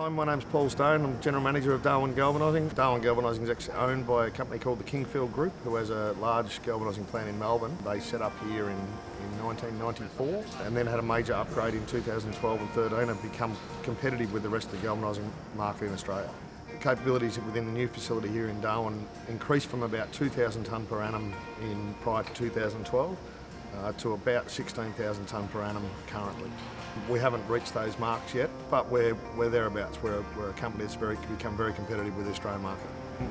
Hi, my name's Paul Stone. I'm General Manager of Darwin Galvanising. Darwin Galvanising is actually owned by a company called the Kingfield Group, who has a large galvanising plant in Melbourne. They set up here in, in 1994 and then had a major upgrade in 2012 and 13 and become competitive with the rest of the galvanising market in Australia. The capabilities within the new facility here in Darwin increased from about 2,000 tonne per annum in prior to 2012 uh, to about 16,000 tonne per annum currently. We haven't reached those marks yet, but we're, we're thereabouts. We're, we're a company that's very, become very competitive with the Australian market.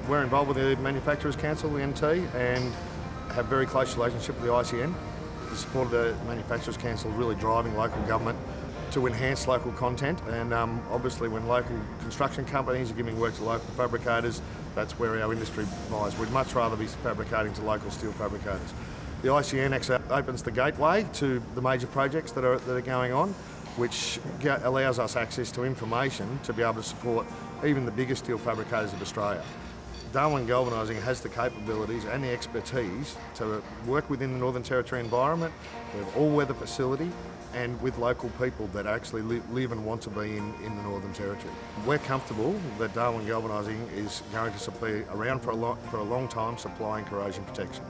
We're involved with the Manufacturers Council, the NT, and have very close relationship with the ICN. The support of the Manufacturers Council really driving local government to enhance local content and um, obviously when local construction companies are giving work to local fabricators, that's where our industry lies. We'd much rather be fabricating to local steel fabricators. The ICN opens the gateway to the major projects that are, that are going on, which allows us access to information to be able to support even the biggest steel fabricators of Australia. Darwin Galvanising has the capabilities and the expertise to work within the Northern Territory environment. We have all-weather facility and with local people that actually live and want to be in, in the Northern Territory. We're comfortable that Darwin Galvanising is going to be around for a, long, for a long time supplying corrosion protection.